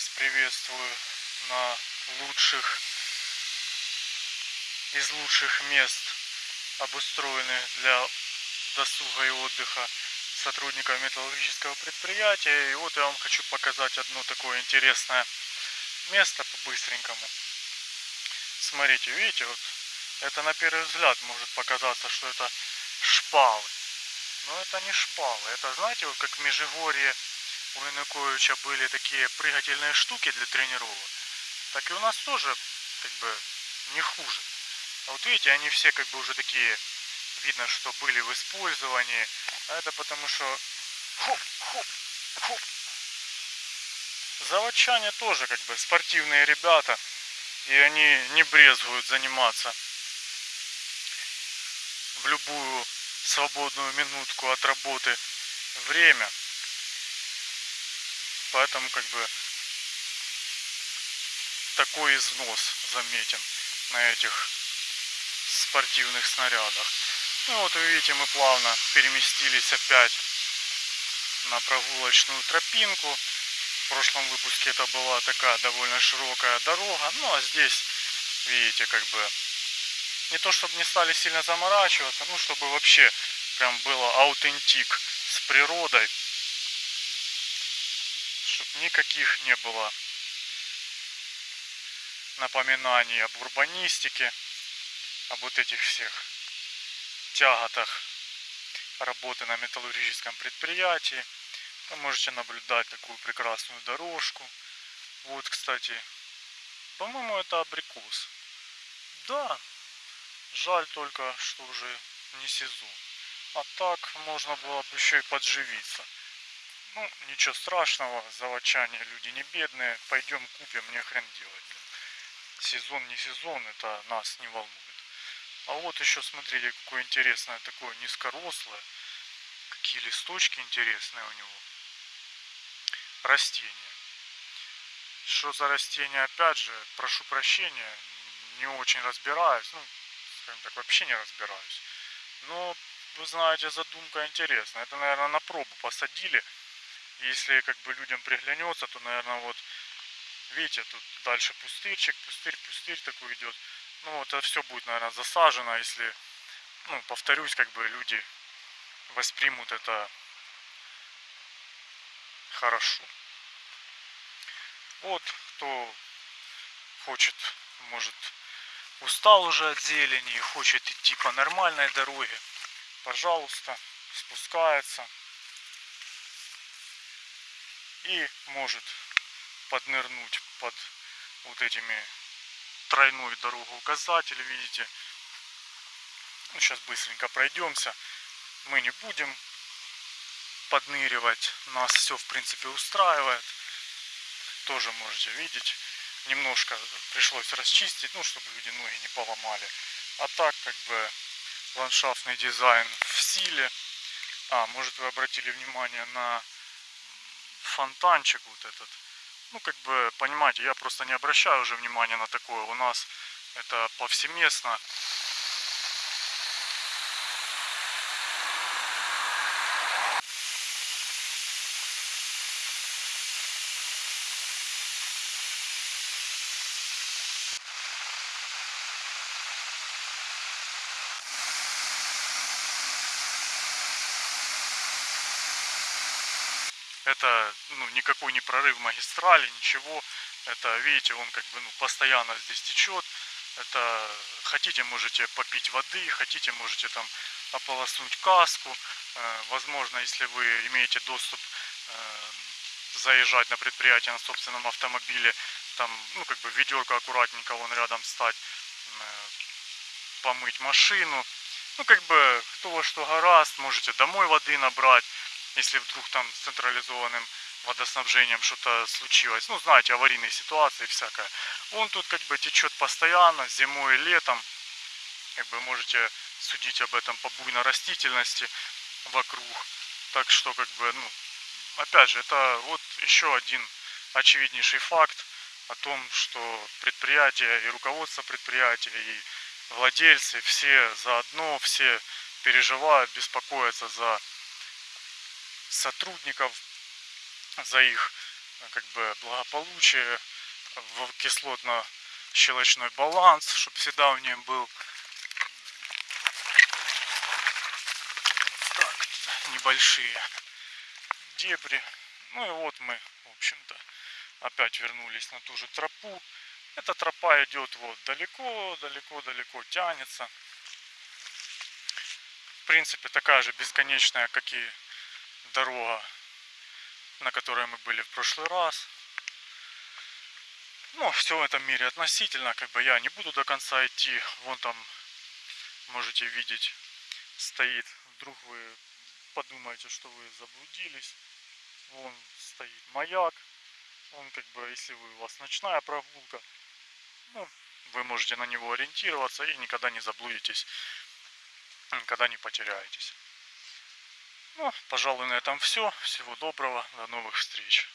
вас приветствую на лучших из лучших мест обустроенных для досуга и отдыха сотрудников металлургического предприятия. И вот я вам хочу показать одно такое интересное место по-быстренькому. Смотрите, видите, вот это на первый взгляд может показаться, что это шпалы. Но это не шпалы. Это, знаете, вот как в Межигорье у Януковича были такие прыгательные штуки для тренировок, так и у нас тоже как бы не хуже. А вот видите, они все как бы уже такие, видно, что были в использовании. А это потому что хоп, хоп, хоп. Заводчане тоже как бы спортивные ребята. И они не брезгуют заниматься в любую свободную минутку от работы время. Поэтому как бы такой износ заметен на этих спортивных снарядах. Ну вот вы видите, мы плавно переместились опять на прогулочную тропинку. В прошлом выпуске это была такая довольно широкая дорога. Ну а здесь, видите, как бы не то чтобы не стали сильно заморачиваться, ну чтобы вообще прям было аутентик с природой чтобы никаких не было напоминаний об урбанистике, об вот этих всех тяготах работы на металлургическом предприятии. Вы можете наблюдать такую прекрасную дорожку. Вот, кстати, по-моему, это абрикос. Да, жаль только, что уже не сезон. А так можно было бы еще и подживиться. Ну, ничего страшного, заводчане люди не бедные, пойдем купим, мне хрен делать. Сезон не сезон, это нас не волнует. А вот еще смотрите, какое интересное такое низкорослое, какие листочки интересные у него. Растение. Что за растение, опять же, прошу прощения, не очень разбираюсь, ну, скажем так, вообще не разбираюсь. Но, вы знаете, задумка интересная. Это, наверное, на пробу посадили если как бы людям приглянется, то, наверное, вот, видите, тут дальше пустырчик, пустырь, пустырь такой идет. Ну, это все будет, наверное, засажено, если, ну, повторюсь, как бы люди воспримут это хорошо. Вот, кто хочет, может, устал уже от зелени и хочет идти по нормальной дороге, пожалуйста, спускается и может поднырнуть под вот этими тройной дорогоуказатель, видите. Ну, сейчас быстренько пройдемся. Мы не будем подныривать. Нас все, в принципе, устраивает. Тоже можете видеть. Немножко пришлось расчистить, ну, чтобы люди ноги не поломали. А так, как бы, ландшафтный дизайн в силе. А, может, вы обратили внимание на фонтанчик вот этот. Ну, как бы, понимаете, я просто не обращаю уже внимания на такое. У нас это повсеместно. Это ну, никакой не прорыв магистрали, ничего. Это, видите, он как бы ну, постоянно здесь течет. Это хотите, можете попить воды, хотите, можете там ополоснуть каску. Э, возможно, если вы имеете доступ э, заезжать на предприятие на собственном автомобиле, там, ну, как бы ведерко аккуратненько вон рядом стать, э, помыть машину. Ну, как бы, кто во что гораст, можете домой воды набрать если вдруг там с централизованным водоснабжением что-то случилось. Ну, знаете, аварийные ситуации всякое. Он тут как бы течет постоянно, зимой и летом. Как бы можете судить об этом по буйной растительности вокруг. Так что, как бы, ну, опять же, это вот еще один очевиднейший факт о том, что предприятие и руководство предприятия, и владельцы все заодно, все переживают, беспокоятся за сотрудников, за их как бы благополучие, в кислотно-щелочной баланс, чтобы всегда в нем был. Так, небольшие дебри. Ну и вот мы, в общем-то, опять вернулись на ту же тропу. Эта тропа идет вот далеко, далеко, далеко тянется. В принципе, такая же бесконечная, как и дорога, на которой мы были в прошлый раз. Но все в этом мире относительно, как бы я не буду до конца идти. Вон там, можете видеть, стоит. Вдруг вы подумаете, что вы заблудились. Вон стоит маяк. Он как бы, если вы, у вас ночная прогулка, ну, вы можете на него ориентироваться и никогда не заблудитесь, никогда не потеряетесь. Ну, пожалуй, на этом все. Всего доброго, до новых встреч.